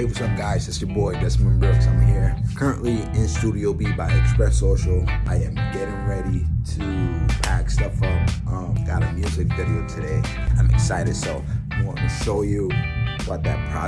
Hey, what's up, guys? It's your boy Desmond Brooks. I'm here currently in Studio B by Express Social. I am getting ready to pack stuff up. Um, got a music video today. I'm excited, so I want to show you what that process.